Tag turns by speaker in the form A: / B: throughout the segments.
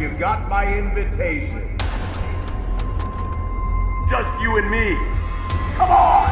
A: you got my invitation. Just you and me. Come on!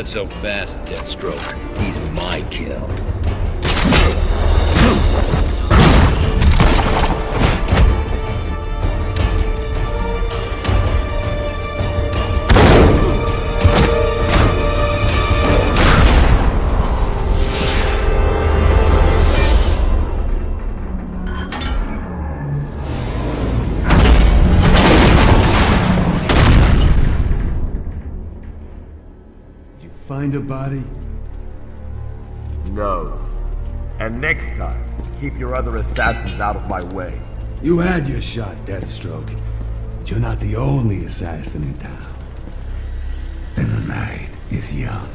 B: Not so fast, Deathstroke. He's my kill.
C: Find a body?
A: No. And next time, keep your other assassins out of my way.
C: You had your shot, Deathstroke. But you're not the only assassin in town. And the night is young.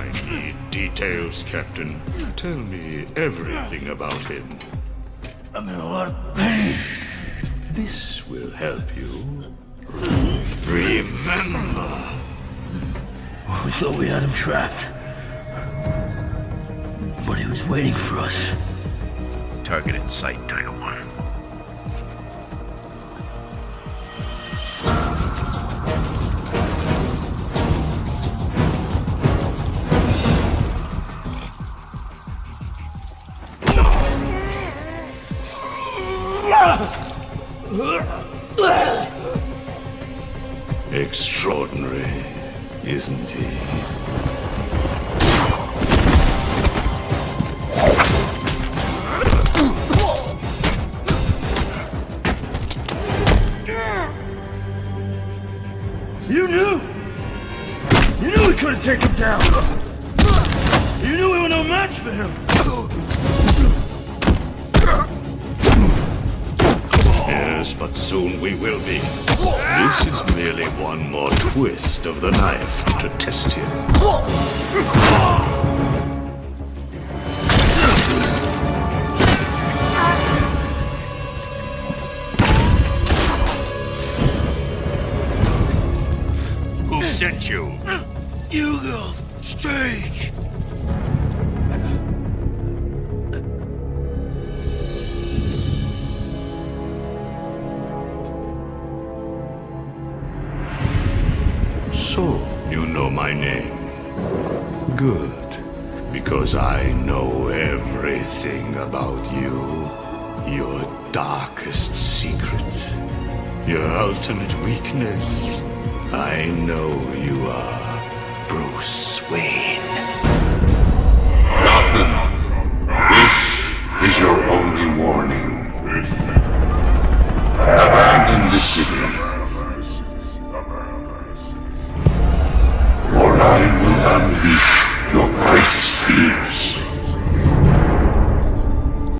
D: I need details, Captain. Tell me everything about him.
E: I'm in a lot of pain.
D: This will help you.
E: Remember. Oh, we thought we had him trapped. But he was waiting for us.
F: Target in sight, Tiger
D: Extraordinary, isn't he?
E: You knew! You knew we couldn't take him
D: down! You knew we were no match for him! But soon we will be. This is merely one more twist of the knife to test him.
E: Who sent you? Hugo Strange.
D: So, you know my name. Good. Because I know everything about you. Your darkest secret. Your ultimate weakness. I know you are Bruce Wayne.
G: Gotham, this is your only warning.